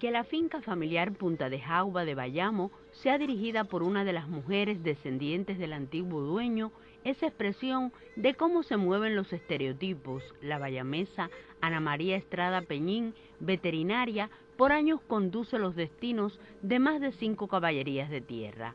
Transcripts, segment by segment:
que la finca familiar Punta de Jauba de Bayamo sea dirigida por una de las mujeres descendientes del antiguo dueño es expresión de cómo se mueven los estereotipos. La bayamesa Ana María Estrada Peñín, veterinaria, por años conduce los destinos de más de cinco caballerías de tierra.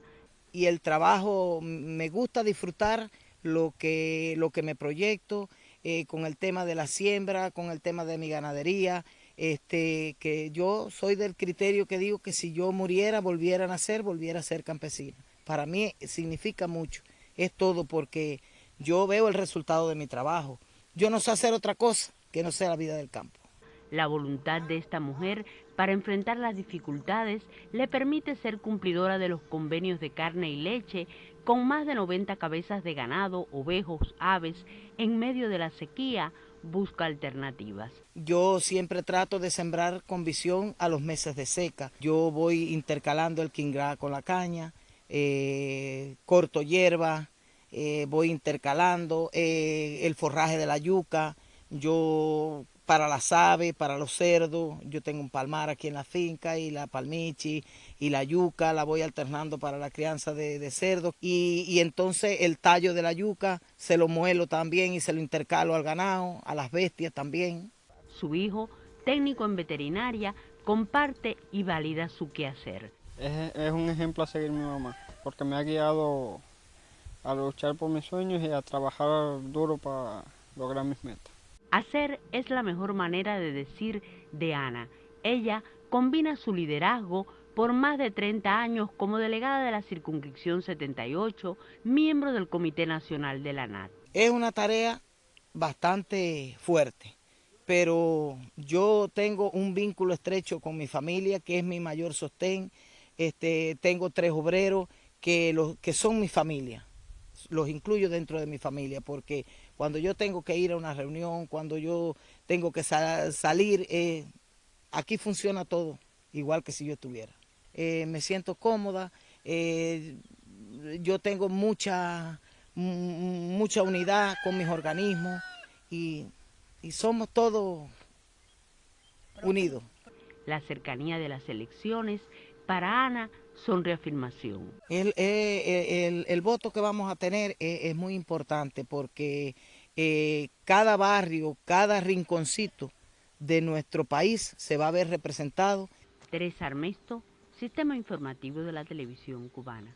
Y el trabajo, me gusta disfrutar lo que, lo que me proyecto eh, con el tema de la siembra, con el tema de mi ganadería, este, que yo soy del criterio que digo que si yo muriera, volviera a nacer, volviera a ser campesina. Para mí significa mucho, es todo porque yo veo el resultado de mi trabajo. Yo no sé hacer otra cosa que no sea la vida del campo. La voluntad de esta mujer para enfrentar las dificultades le permite ser cumplidora de los convenios de carne y leche con más de 90 cabezas de ganado, ovejos, aves, en medio de la sequía, busca alternativas. Yo siempre trato de sembrar con visión a los meses de seca. Yo voy intercalando el quingrá con la caña, eh, corto hierba, eh, voy intercalando eh, el forraje de la yuca, yo para las aves, para los cerdos. Yo tengo un palmar aquí en la finca y la palmichi y la yuca la voy alternando para la crianza de, cerdos. Y, entonces el tallo de la yuca se lo muelo también y se lo intercalo al ganado, a las bestias también. Su hijo, técnico en veterinaria, comparte y valida su quehacer. Es, es un ejemplo a seguir mi mamá, porque me ha guiado a luchar por mis sueños y a trabajar duro para lograr mis metas. Hacer es la mejor manera de decir de Ana. Ella combina su liderazgo por más de 30 años como delegada de la circunscripción 78, miembro del Comité Nacional de la NAT. Es una tarea bastante fuerte, pero yo tengo un vínculo estrecho con mi familia, que es mi mayor sostén. Este, tengo tres obreros que, que son mi familia los incluyo dentro de mi familia, porque cuando yo tengo que ir a una reunión, cuando yo tengo que salir, eh, aquí funciona todo igual que si yo estuviera. Eh, me siento cómoda, eh, yo tengo mucha, mucha unidad con mis organismos y, y somos todos unidos. La cercanía de las elecciones para Ana son reafirmación. El, eh, el, voto que vamos a tener es, muy importante porque eh, cada barrio, cada rinconcito de nuestro país se va a ver representado. Teresa Armesto, Sistema Informativo de la Televisión Cubana.